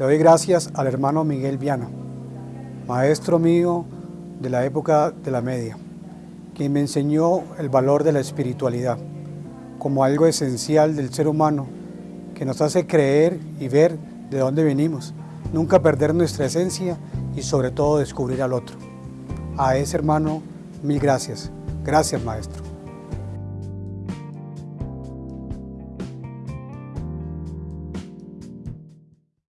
Le doy gracias al hermano Miguel Viana, maestro mío de la época de la media, quien me enseñó el valor de la espiritualidad como algo esencial del ser humano que nos hace creer y ver de dónde venimos, nunca perder nuestra esencia y sobre todo descubrir al otro. A ese hermano, mil gracias. Gracias, maestro.